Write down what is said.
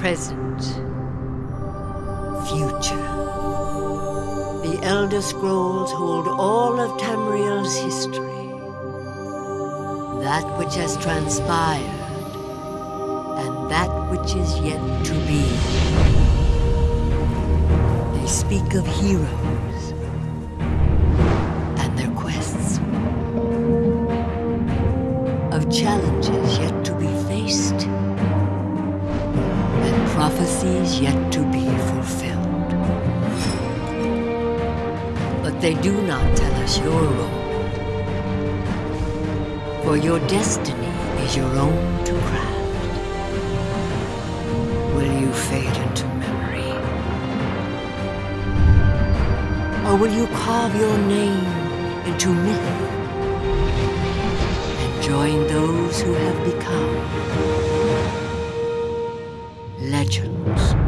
Present. Future. The Elder Scrolls hold all of Tamriel's history. That which has transpired, and that which is yet to be. They speak of heroes and their quests, of challenges yet and prophecies yet to be fulfilled. But they do not tell us your role. For your destiny is your own to craft. Will you fade into memory? Or will you carve your name into myth and join those who have become legends?